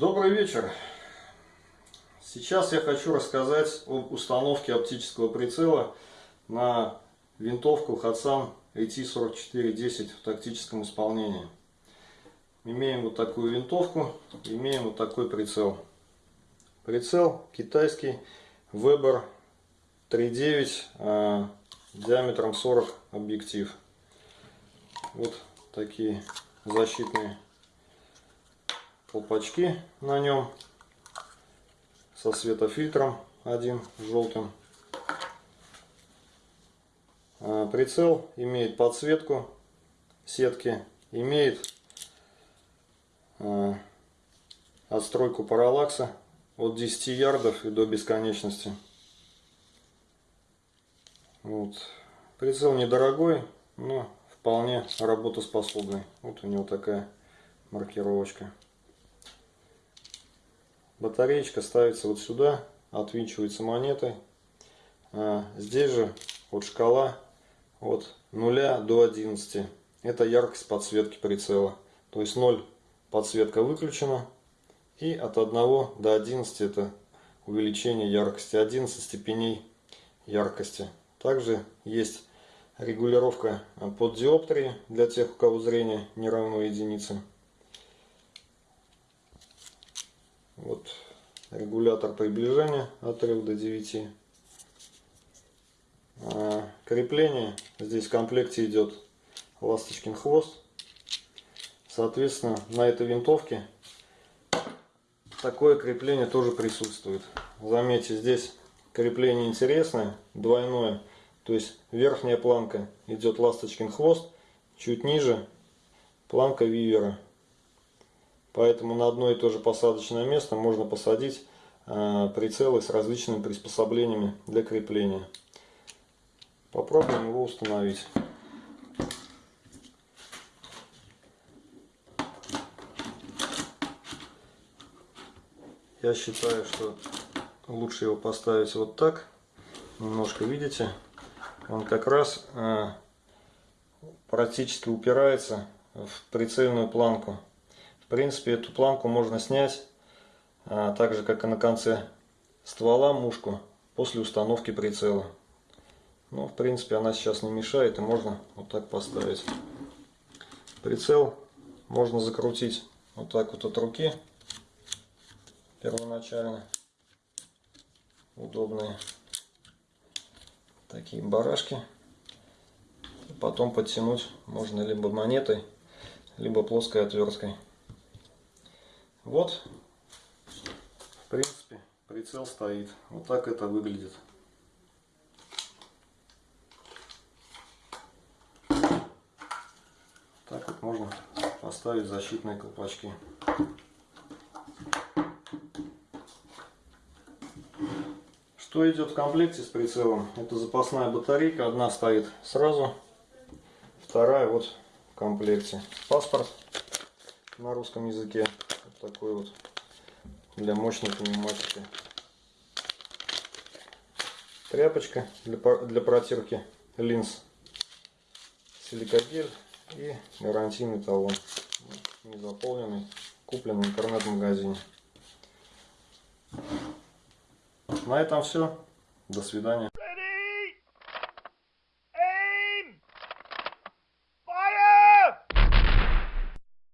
Добрый вечер! Сейчас я хочу рассказать об установке оптического прицела на винтовку Hatsan AT4410 в тактическом исполнении. Имеем вот такую винтовку, имеем вот такой прицел. Прицел китайский Weber 3.9 диаметром 40 объектив. Вот такие защитные колпачки на нем со светофильтром один желтым. А, прицел имеет подсветку сетки, имеет а, отстройку параллакса от 10 ярдов и до бесконечности. Вот. Прицел недорогой, но вполне работоспособный. Вот у него такая маркировочка. Батареечка ставится вот сюда, отвинчивается монетой. А здесь же вот шкала от 0 до 11. Это яркость подсветки прицела. То есть 0 подсветка выключена. И от 1 до 11 это увеличение яркости. 11 степеней яркости. Также есть регулировка под диоптрии для тех, у кого зрение не равно единице. Вот регулятор приближения от 3 до 9. А, крепление. Здесь в комплекте идет ласточкин хвост. Соответственно, на этой винтовке такое крепление тоже присутствует. Заметьте, здесь крепление интересное, двойное. То есть верхняя планка идет ласточкин хвост, чуть ниже планка вивера. Поэтому на одно и то же посадочное место можно посадить э, прицелы с различными приспособлениями для крепления. Попробуем его установить. Я считаю, что лучше его поставить вот так. Немножко видите, он как раз э, практически упирается в прицельную планку принципе, эту планку можно снять, а, так же, как и на конце ствола мушку, после установки прицела. Ну, в принципе, она сейчас не мешает, и можно вот так поставить. Прицел можно закрутить вот так вот от руки, первоначально. Удобные такие барашки. Потом подтянуть можно либо монетой, либо плоской отверткой. Вот, в принципе, прицел стоит. Вот так это выглядит. Так вот можно поставить защитные колпачки. Что идет в комплекте с прицелом? Это запасная батарейка. Одна стоит сразу, вторая вот в комплекте. Паспорт на русском языке такой вот для мощной пневматики. Тряпочка для, для протирки линз. Силикогель и гарантийный талон. Не заполненный. Куплен в интернет-магазине. На этом все. До свидания.